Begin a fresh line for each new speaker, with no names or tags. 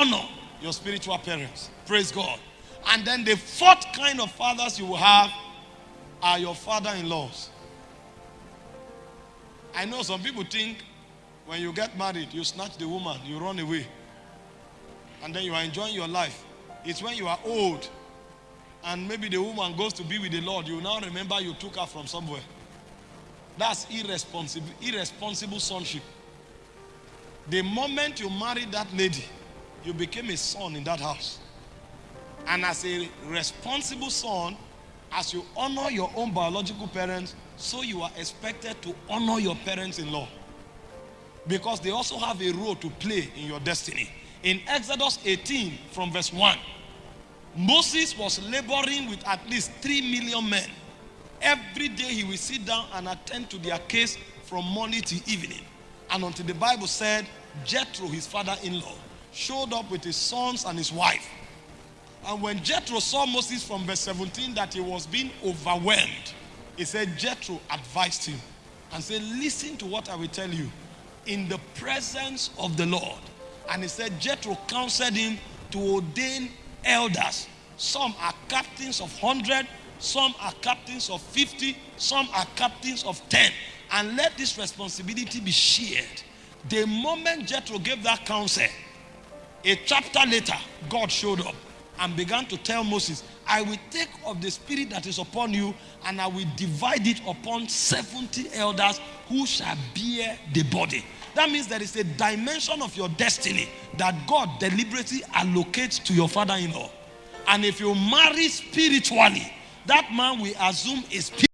honor your spiritual parents. Praise God. And then the fourth kind of fathers you will have are your father in laws. I know some people think when you get married, you snatch the woman, you run away, and then you are enjoying your life. It's when you are old and maybe the woman goes to be with the Lord, you now remember you took her from somewhere. That's irresponsible, irresponsible sonship. The moment you marry that lady, you became a son in that house. And as a responsible son, as you honor your own biological parents, so you are expected to honor your parents-in-law. Because they also have a role to play in your destiny. In Exodus 18 from verse 1, Moses was laboring with at least 3 million men. Every day he will sit down and attend to their case from morning to evening. And until the Bible said, Jethro, his father-in-law, showed up with his sons and his wife. And when Jethro saw Moses from verse 17 that he was being overwhelmed, he said, Jethro advised him and said, listen to what I will tell you in the presence of the Lord. And he said, Jethro counseled him to ordain elders. Some are captains of 100, some are captains of 50, some are captains of 10. And let this responsibility be shared. The moment Jethro gave that counsel, a chapter later, God showed up and began to tell Moses, I will take of the spirit that is upon you and I will divide it upon 70 elders who shall bear the body. That means there is a dimension of your destiny that God deliberately allocates to your father-in-law. And if you marry spiritually, that man will assume a spirit.